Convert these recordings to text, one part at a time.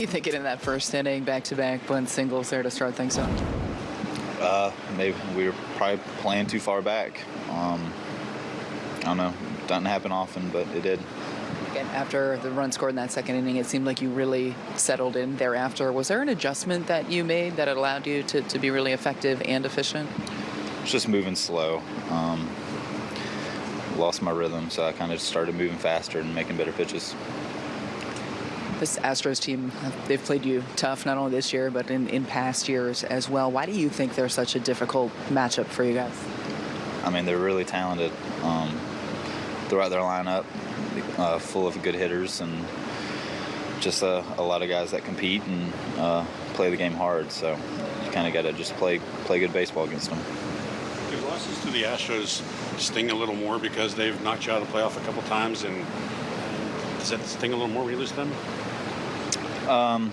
You thinking in that first inning, back-to-back bunt singles there to start things off? Uh, maybe we were probably playing too far back. Um, I don't know. Doesn't happen often, but it did. Again, after the run scored in that second inning, it seemed like you really settled in thereafter. Was there an adjustment that you made that allowed you to, to be really effective and efficient? It's just moving slow. Um, lost my rhythm, so I kind of started moving faster and making better pitches. This Astros team, they've played you tough not only this year, but in, in past years as well. Why do you think they're such a difficult matchup for you guys? I mean, they're really talented um, throughout their lineup, uh, full of good hitters and just uh, a lot of guys that compete and uh, play the game hard. So you kind of got to just play play good baseball against them. Do losses to the Astros sting a little more because they've knocked you out of the playoff a couple times, and does that sting a little more when you lose to them? Um,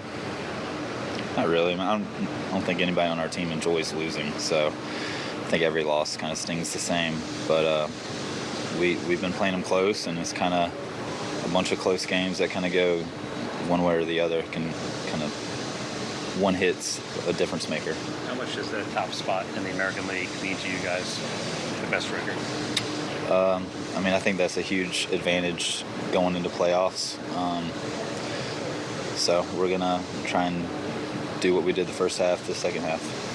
not really. I, don't, I don't think anybody on our team enjoys losing, so I think every loss kind of stings the same. But uh, we we've been playing them close, and it's kind of a bunch of close games that kind of go one way or the other. Can kind of one hit's a difference maker. How much does the top spot in the American League mean to you guys? The best record. Um, I mean, I think that's a huge advantage going into playoffs. Um, so we're gonna try and do what we did the first half, the second half.